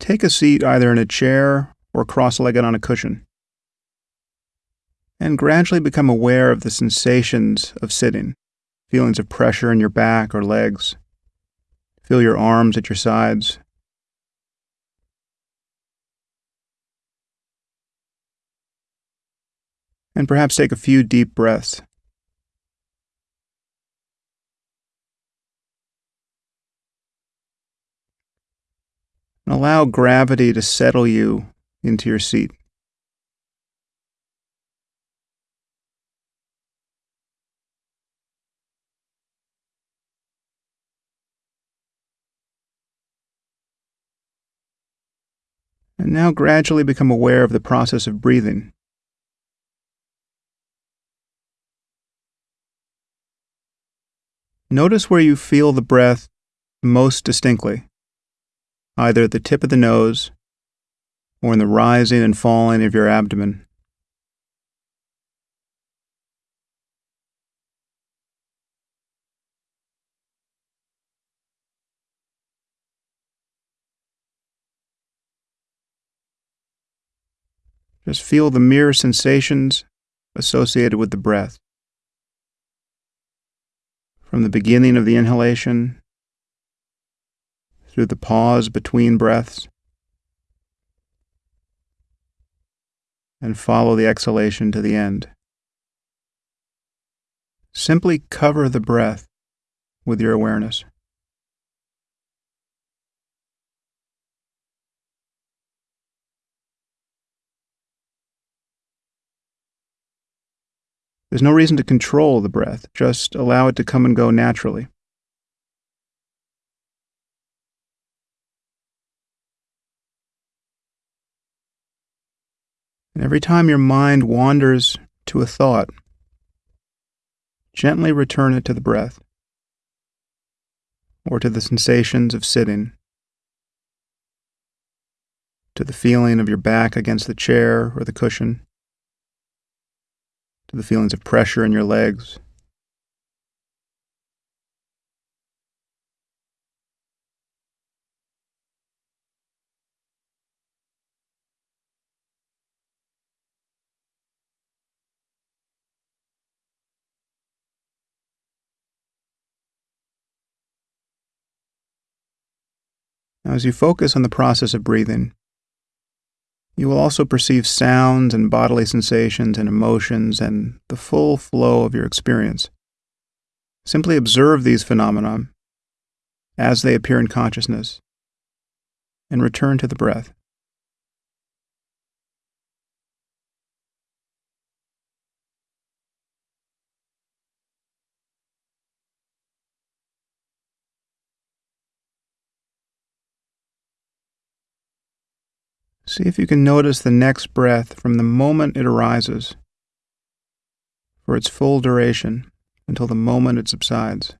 Take a seat either in a chair or cross legged on a cushion. And gradually become aware of the sensations of sitting feelings of pressure in your back or legs. Feel your arms at your sides. And perhaps take a few deep breaths. Allow gravity to settle you into your seat. And now gradually become aware of the process of breathing. Notice where you feel the breath most distinctly, either at the tip of the nose or in the rising and falling of your abdomen. Just feel the mere sensations associated with the breath. From the beginning of the inhalation, through the pause between breaths, and follow the exhalation to the end. Simply cover the breath with your awareness. There's no reason to control the breath, just allow it to come and go naturally. And every time your mind wanders to a thought, gently return it to the breath or to the sensations of sitting, to the feeling of your back against the chair or the cushion to the feelings of pressure in your legs. Now, as you focus on the process of breathing, you will also perceive sounds and bodily sensations and emotions and the full flow of your experience. Simply observe these phenomena as they appear in consciousness and return to the breath. See if you can notice the next breath from the moment it arises for its full duration until the moment it subsides.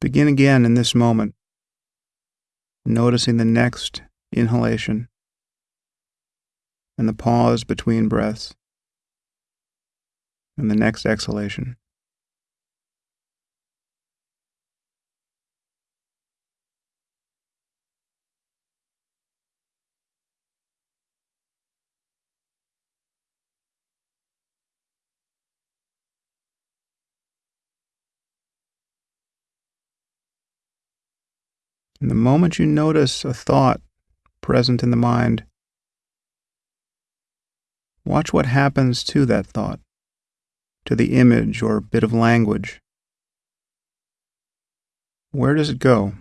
Begin again in this moment, noticing the next inhalation and the pause between breaths, and the next exhalation. And the moment you notice a thought present in the mind, Watch what happens to that thought, to the image or bit of language. Where does it go?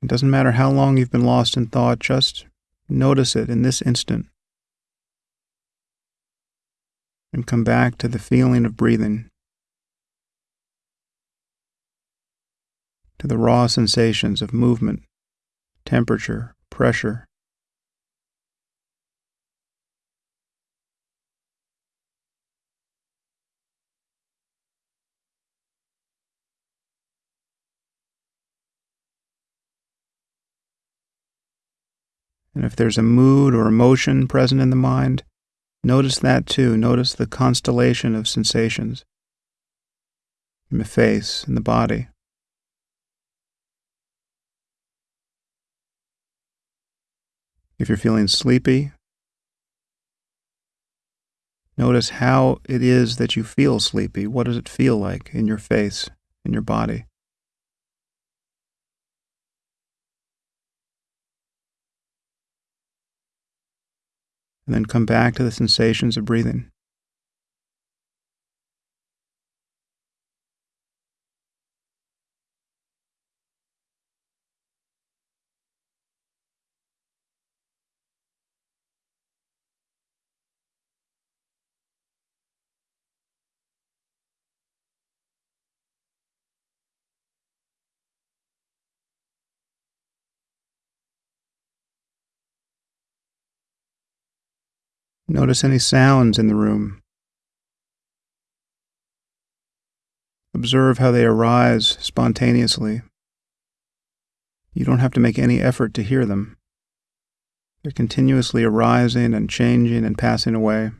It doesn't matter how long you've been lost in thought, just notice it in this instant. And come back to the feeling of breathing. to the raw sensations of movement, temperature, pressure. And if there's a mood or emotion present in the mind, notice that too. Notice the constellation of sensations in the face, in the body. If you're feeling sleepy, notice how it is that you feel sleepy. What does it feel like in your face, in your body? And then come back to the sensations of breathing. Notice any sounds in the room. Observe how they arise spontaneously. You don't have to make any effort to hear them. They're continuously arising and changing and passing away.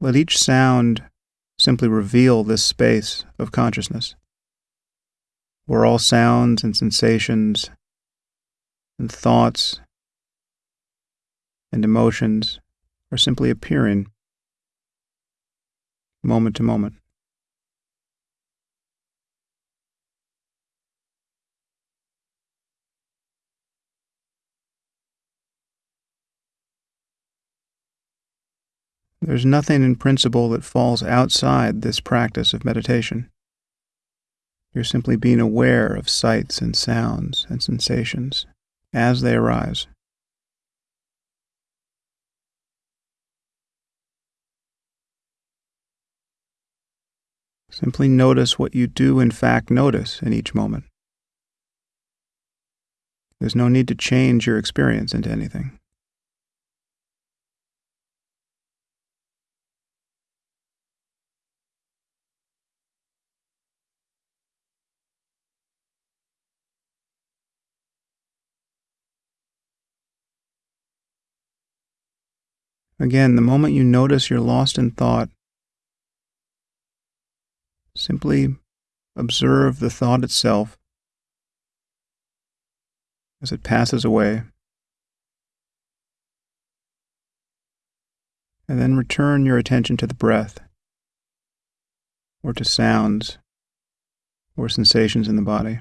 Let each sound simply reveal this space of consciousness, where all sounds and sensations and thoughts and emotions are simply appearing moment to moment. There's nothing in principle that falls outside this practice of meditation. You're simply being aware of sights and sounds and sensations as they arise. Simply notice what you do in fact notice in each moment. There's no need to change your experience into anything. Again, the moment you notice you're lost in thought, simply observe the thought itself as it passes away. And then return your attention to the breath, or to sounds, or sensations in the body.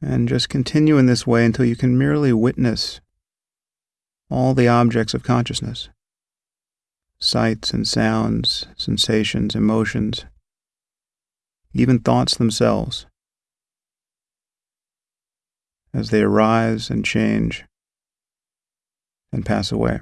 And just continue in this way until you can merely witness all the objects of consciousness sights and sounds, sensations, emotions, even thoughts themselves as they arise and change and pass away.